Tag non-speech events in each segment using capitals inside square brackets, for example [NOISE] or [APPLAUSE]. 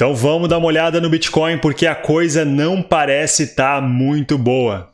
Então vamos dar uma olhada no Bitcoin porque a coisa não parece estar tá muito boa.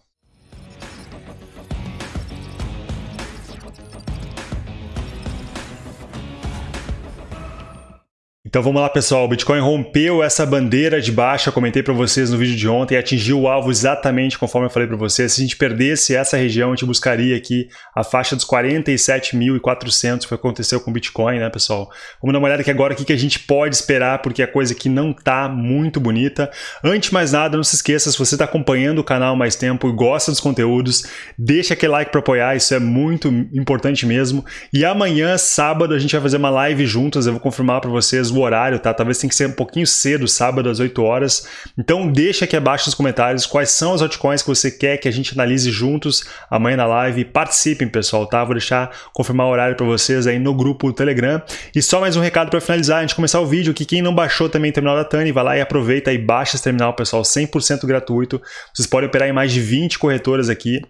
Então vamos lá pessoal, o Bitcoin rompeu essa bandeira de baixa, comentei para vocês no vídeo de ontem, atingiu o alvo exatamente conforme eu falei para vocês. Se a gente perdesse essa região, a gente buscaria aqui a faixa dos 47.400, que aconteceu com o Bitcoin, né pessoal? Vamos dar uma olhada aqui agora o que a gente pode esperar, porque a coisa aqui não tá muito bonita. Antes de mais nada, não se esqueça, se você está acompanhando o canal mais tempo e gosta dos conteúdos, deixa aquele like para apoiar, isso é muito importante mesmo. E amanhã, sábado, a gente vai fazer uma live juntas, eu vou confirmar para vocês o horário, tá? Talvez tenha que ser um pouquinho cedo, sábado às 8 horas. Então deixa aqui abaixo nos comentários quais são as altcoins que você quer que a gente analise juntos amanhã na live. Participem, pessoal, tá? Vou deixar confirmar o horário para vocês aí no grupo Telegram. E só mais um recado para finalizar, antes de começar o vídeo, que quem não baixou também o terminal da Tani, vai lá e aproveita e baixa esse terminal, pessoal, 100% gratuito. Vocês podem operar em mais de 20 corretoras aqui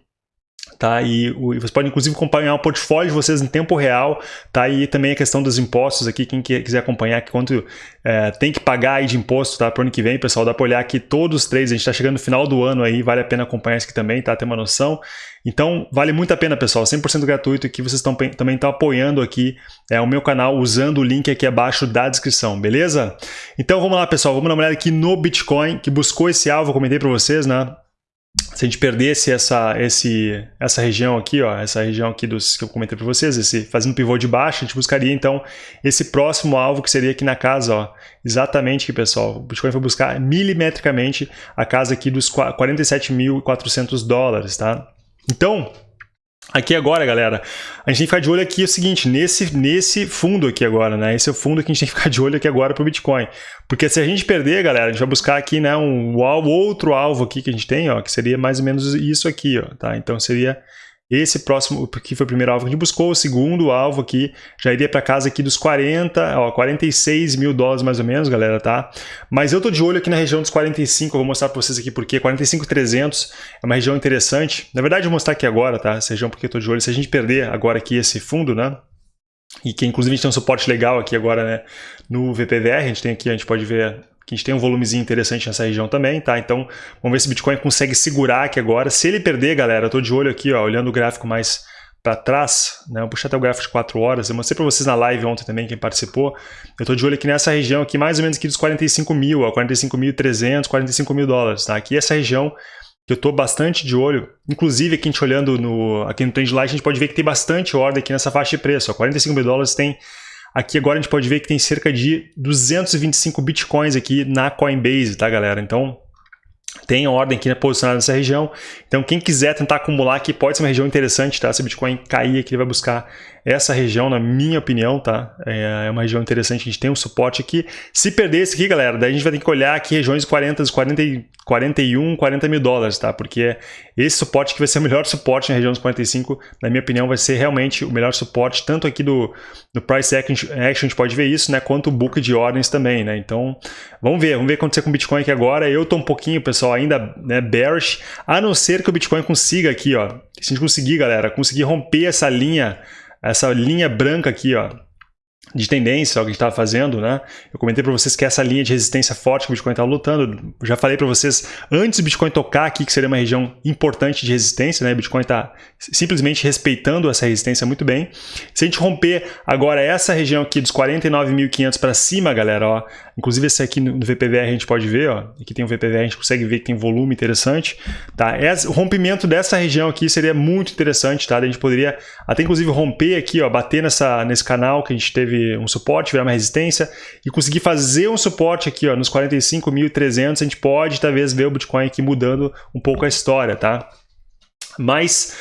tá? E, o, você pode inclusive acompanhar o portfólio de vocês em tempo real, tá? E também a questão dos impostos aqui, quem quiser acompanhar quanto é, tem que pagar aí de imposto, tá? Para o ano que vem, pessoal, dá para olhar aqui todos os três, a gente está chegando no final do ano aí, vale a pena acompanhar isso aqui também, tá? Ter uma noção. Então, vale muito a pena, pessoal, 100% gratuito que vocês estão, também estão apoiando aqui é, o meu canal usando o link aqui abaixo da descrição, beleza? Então, vamos lá, pessoal, vamos dar uma olhada aqui no Bitcoin, que buscou esse alvo, eu comentei para vocês, né? Se a gente perdesse essa, esse, essa região aqui, ó, essa região aqui dos que eu comentei para vocês, esse fazendo pivô de baixo, a gente buscaria então esse próximo alvo que seria aqui na casa, ó, exatamente aqui, pessoal. O Bitcoin foi buscar milimetricamente a casa aqui dos 47.400 dólares, tá? Então, Aqui agora, galera, a gente tem que ficar de olho aqui é o seguinte, nesse, nesse fundo aqui agora, né? Esse é o fundo que a gente tem que ficar de olho aqui agora para o Bitcoin. Porque se a gente perder, galera, a gente vai buscar aqui né, um outro alvo aqui que a gente tem, ó, que seria mais ou menos isso aqui, ó, tá? Então seria esse próximo, que foi o primeiro alvo que a gente buscou, o segundo alvo aqui já iria para casa aqui dos 40, ó, 46 mil dólares mais ou menos, galera, tá? Mas eu tô de olho aqui na região dos 45, eu vou mostrar para vocês aqui porque 45,300 é uma região interessante. Na verdade, eu vou mostrar aqui agora, tá? Essa região porque eu tô de olho. Se a gente perder agora aqui esse fundo, né? E que inclusive a gente tem um suporte legal aqui agora, né? No VPVR, a gente tem aqui, a gente pode ver que a gente tem um volumezinho interessante nessa região também, tá? Então, vamos ver se o Bitcoin consegue segurar aqui agora. Se ele perder, galera, eu tô de olho aqui, ó, olhando o gráfico mais para trás, né? Eu puxei até o gráfico de 4 horas, eu mostrei para vocês na live ontem também, quem participou. Eu tô de olho aqui nessa região aqui, mais ou menos aqui dos 45 mil, ó, 45.300, 45 mil dólares, tá? Aqui essa região que eu tô bastante de olho, inclusive aqui a gente olhando no, aqui no Trendline, a gente pode ver que tem bastante ordem aqui nessa faixa de preço, ó, 45 mil dólares tem Aqui agora a gente pode ver que tem cerca de 225 bitcoins aqui na Coinbase, tá galera? Então tem ordem aqui né, posicionada nessa região. Então quem quiser tentar acumular aqui pode ser uma região interessante, tá? Se o Bitcoin cair aqui, ele vai buscar essa região, na minha opinião, tá? É, é uma região interessante, a gente tem um suporte aqui. Se perder esse aqui, galera, daí a gente vai ter que olhar aqui regiões 40, 40, 41, 40 mil dólares, tá? Porque esse suporte que vai ser o melhor suporte na região dos 45, na minha opinião, vai ser realmente o melhor suporte, tanto aqui do, do Price Action, a gente pode ver isso, né? Quanto o book de ordens também, né? Então, vamos ver, vamos ver o que acontecer com o Bitcoin aqui agora. Eu tô um pouquinho, pessoal, ainda né, bearish, a não ser que o Bitcoin consiga aqui, ó. Se a gente conseguir, galera, conseguir romper essa linha essa linha branca aqui, ó, de tendência, o que a gente estava fazendo, né? Eu comentei para vocês que essa linha de resistência forte que o Bitcoin estava lutando, já falei para vocês antes do Bitcoin tocar aqui que seria uma região importante de resistência, né? O Bitcoin está simplesmente respeitando essa resistência muito bem. Se a gente romper agora essa região aqui dos 49.500 para cima, galera, ó, inclusive esse aqui no VPVR a gente pode ver, ó, aqui tem o VPVR, a gente consegue ver que tem volume interessante, tá? Esse, o rompimento dessa região aqui seria muito interessante, tá? A gente poderia até inclusive romper aqui, ó, bater nessa, nesse canal que a gente teve um suporte, virar uma resistência e conseguir fazer um suporte aqui ó, nos 45.300, a gente pode talvez ver o Bitcoin aqui mudando um pouco a história, tá? Mas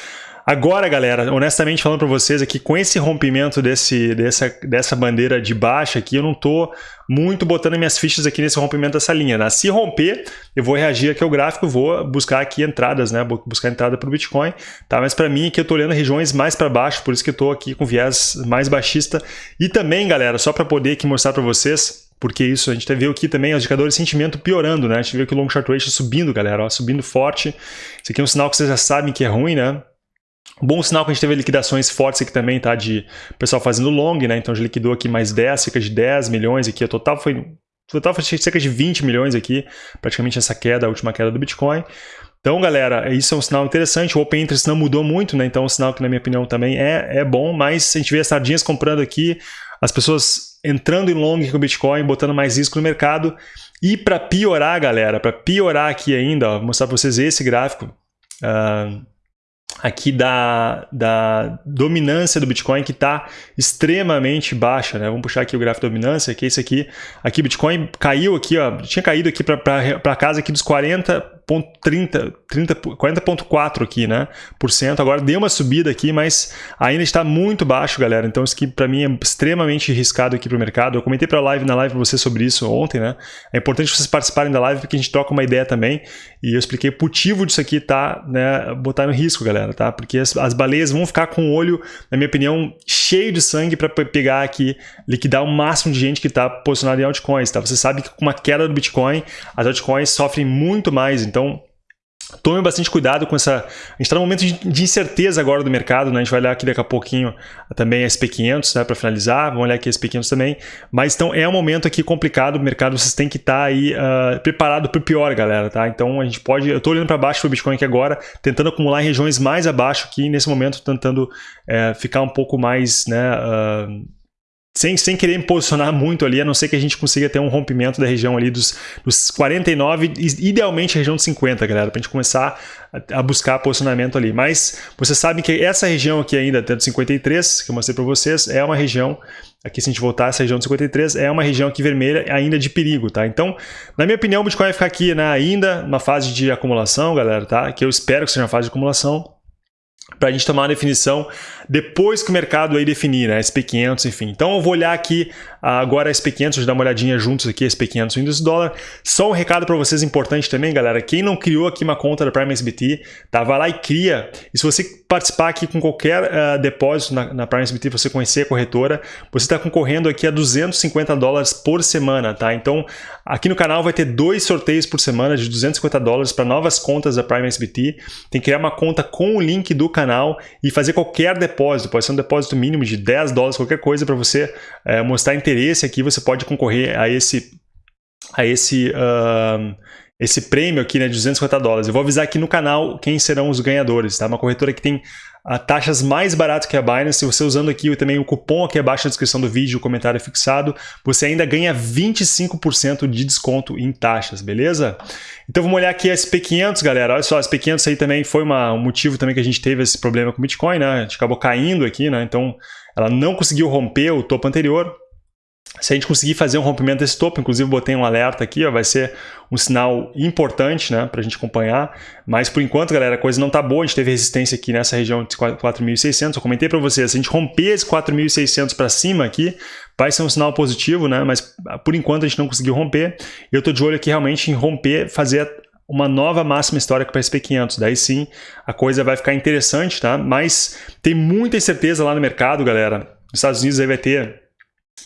Agora, galera, honestamente falando para vocês aqui, com esse rompimento desse, dessa, dessa bandeira de baixa aqui, eu não tô muito botando minhas fichas aqui nesse rompimento dessa linha. Né? Se romper, eu vou reagir aqui ao gráfico, vou buscar aqui entradas, né? Vou buscar entrada para o Bitcoin, tá? Mas para mim aqui eu tô olhando regiões mais para baixo, por isso que eu tô aqui com viés mais baixista. E também, galera, só para poder aqui mostrar para vocês, porque isso, a gente viu aqui também os indicadores de sentimento piorando, né? A gente viu aqui o long short ratio subindo, galera, ó, subindo forte. Isso aqui é um sinal que vocês já sabem que é ruim, né? Bom sinal que a gente teve liquidações fortes aqui também, tá? De pessoal fazendo long, né? Então já liquidou aqui mais 10, cerca de 10 milhões aqui. A total foi total foi cerca de 20 milhões aqui, praticamente essa queda, a última queda do Bitcoin. Então, galera, isso é um sinal interessante. O Open Interest não mudou muito, né? Então, é um sinal que, na minha opinião, também é, é bom. Mas a gente vê as sardinhas comprando aqui, as pessoas entrando em long com o Bitcoin, botando mais risco no mercado. E para piorar, galera, para piorar aqui ainda, ó, vou mostrar para vocês esse gráfico. Uh, aqui da, da dominância do Bitcoin que está extremamente baixa, né? Vamos puxar aqui o gráfico de dominância, que é esse aqui. Aqui Bitcoin caiu aqui, ó, tinha caído aqui para casa aqui dos 40 40.30, 40.4 aqui, né, por cento. Agora deu uma subida aqui, mas ainda está muito baixo, galera. Então isso aqui para mim é extremamente arriscado aqui para o mercado. Eu comentei para live na live para você sobre isso ontem, né? É importante vocês participarem da live porque a gente troca uma ideia também. E eu expliquei o motivo disso aqui tá, né, botar no risco, galera, tá? Porque as, as baleias vão ficar com o olho, na minha opinião, cheio de sangue para pegar aqui, liquidar o máximo de gente que está posicionada em altcoins, tá? Você sabe que com uma queda do Bitcoin, as altcoins sofrem muito mais. Então, Tome bastante cuidado com essa... A gente está num momento de incerteza agora do mercado, né? A gente vai olhar aqui daqui a pouquinho também a SP500, né? Para finalizar, vamos olhar aqui a SP500 também. Mas então é um momento aqui complicado, o mercado vocês têm que estar tá aí uh, preparado para o pior, galera, tá? Então a gente pode... Eu estou olhando para baixo para o Bitcoin aqui agora, tentando acumular em regiões mais abaixo aqui, nesse momento tentando uh, ficar um pouco mais, né? Uh, sem, sem querer me posicionar [LAUGHS] muito ali, a não ser que a gente consiga ter um rompimento da região ali dos, dos 49, idealmente a região dos 50, galera, para a gente começar a, a, buscar posicionamento ali. Mas você sabe que essa região aqui ainda, até do 53, que eu mostrei para vocês, é uma região, aqui se a gente voltar essa região do 53, é uma região aqui vermelha ainda de perigo, tá? Então, na minha opinião, o Bitcoin vai ficar aqui né, ainda numa fase de acumulação, galera, tá? Que eu espero que seja uma fase de acumulação, para a gente tomar uma definição depois que o mercado aí definir, né, SP500, enfim. Então eu vou olhar aqui agora a SP500, dar uma olhadinha juntos aqui, SP500 índice dólar. Só um recado para vocês importante também, galera, quem não criou aqui uma conta da Prime SBT, tá, vai lá e cria. E se você participar aqui com qualquer uh, depósito na, na Prime SBT, você conhecer a corretora, você está concorrendo aqui a 250 dólares por semana, tá? Então, aqui no canal vai ter dois sorteios por semana de 250 dólares para novas contas da Prime SBT. Tem que criar uma conta com o link do canal e fazer qualquer depósito, pode ser um depósito mínimo de 10 dólares, qualquer coisa para você uh, mostrar interesse aqui, você pode concorrer a esse a esse uh, esse prêmio aqui né, de 250 dólares. Eu vou avisar aqui no canal quem serão os ganhadores. Tá? Uma corretora que tem a taxas mais baratas que a Binance. Se você usando aqui também o cupom aqui abaixo na descrição do vídeo, o comentário fixado, você ainda ganha 25% de desconto em taxas, beleza? Então vamos olhar aqui a SP500, galera. Olha só, a SP500 aí também foi uma, um motivo também que a gente teve esse problema com o Bitcoin, né? A gente acabou caindo aqui, né? Então ela não conseguiu romper o topo anterior. Se a gente conseguir fazer um rompimento desse topo, inclusive botei um alerta aqui, ó, vai ser um sinal importante né, para a gente acompanhar. Mas por enquanto, galera, a coisa não está boa. A gente teve resistência aqui nessa região de 4.600. Eu comentei para vocês, se a gente romper esse 4.600 para cima aqui, vai ser um sinal positivo, né? Mas por enquanto a gente não conseguiu romper. Eu estou de olho aqui realmente em romper, fazer uma nova máxima histórica para SP500. Daí sim, a coisa vai ficar interessante, tá? Mas tem muita incerteza lá no mercado, galera. Nos Estados Unidos aí vai ter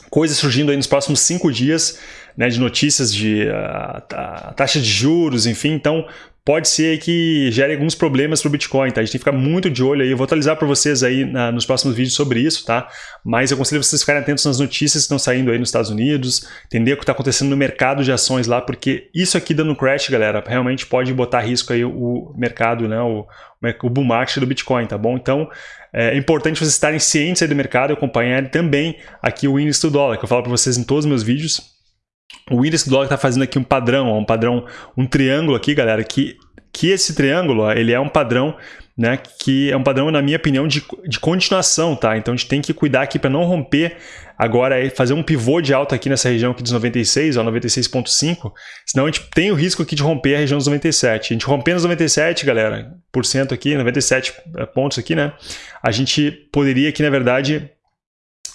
coisas surgindo aí nos próximos cinco dias, né, de notícias de uh, taxa de juros, enfim, então pode ser que gere alguns problemas para o Bitcoin, tá? A gente tem que ficar muito de olho aí, eu vou atualizar para vocês aí na, nos próximos vídeos sobre isso, tá? Mas eu aconselho vocês ficarem atentos nas notícias que estão saindo aí nos Estados Unidos, entender o que está acontecendo no mercado de ações lá, porque isso aqui dando crash, galera, realmente pode botar risco aí o mercado, né, o, o bull market do Bitcoin, tá bom? Então, é importante vocês estarem cientes aí do mercado e acompanharem também aqui o índice do dólar, que eu falo para vocês em todos os meus vídeos, o do dólar está fazendo aqui um padrão, um padrão, um triângulo aqui, galera, que, que esse triângulo, ele é um padrão, né, que é um padrão, na minha opinião, de, de continuação, tá? Então a gente tem que cuidar aqui para não romper agora, fazer um pivô de alta aqui nessa região aqui dos 96, ó, 96.5, senão a gente tem o risco aqui de romper a região dos 97. A gente rompendo os 97, galera, por cento aqui, 97 é, pontos aqui, né, a gente poderia aqui, na verdade,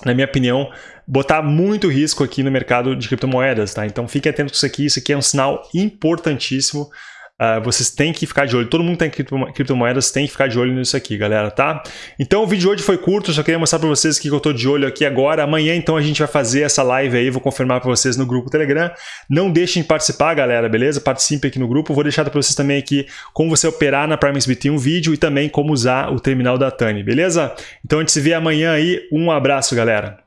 na minha opinião, botar muito risco aqui no mercado de criptomoedas, tá? Então fiquem atentos com isso aqui, isso aqui é um sinal importantíssimo. Uh, vocês têm que ficar de olho, todo mundo tem criptomoedas, tem que ficar de olho nisso aqui, galera, tá? Então o vídeo de hoje foi curto, só queria mostrar para vocês que eu tô de olho aqui agora. Amanhã, então, a gente vai fazer essa live aí, vou confirmar para vocês no grupo Telegram. Não deixem de participar, galera, beleza? Participe aqui no grupo. Vou deixar para vocês também aqui como você operar na Prime SBT um vídeo e também como usar o terminal da Tani, beleza? Então a gente se vê amanhã aí. Um abraço, galera.